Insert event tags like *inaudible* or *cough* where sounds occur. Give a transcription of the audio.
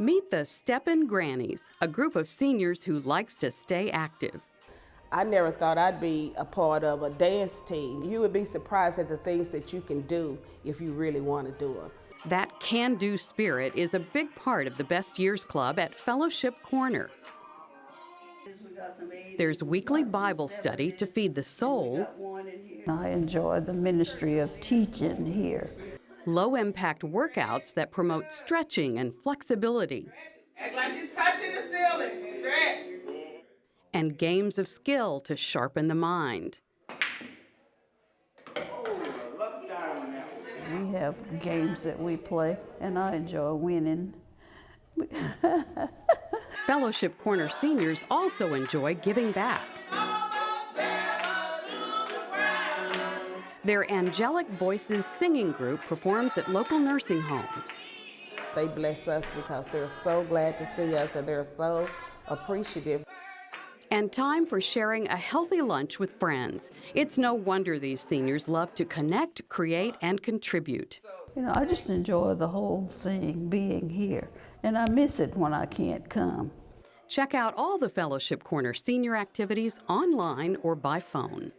Meet the Steppin' Grannies, a group of seniors who likes to stay active. I never thought I'd be a part of a dance team. You would be surprised at the things that you can do if you really want to do them. That can do spirit is a big part of the Best Years Club at Fellowship Corner. There's weekly Bible study to feed the soul, I enjoy the ministry of teaching here. Low impact workouts that promote stretching and flexibility, Act like you're touching the ceiling. Stretch. and games of skill to sharpen the mind. We have games that we play, and I enjoy winning. *laughs* Fellowship Corner seniors also enjoy giving back. Their Angelic Voices singing group performs at local nursing homes. They bless us because they're so glad to see us and they're so appreciative. And time for sharing a healthy lunch with friends. It's no wonder these seniors love to connect, create, and contribute. You know, I just enjoy the whole thing being here, and I miss it when I can't come. Check out all the Fellowship Corner senior activities online or by phone.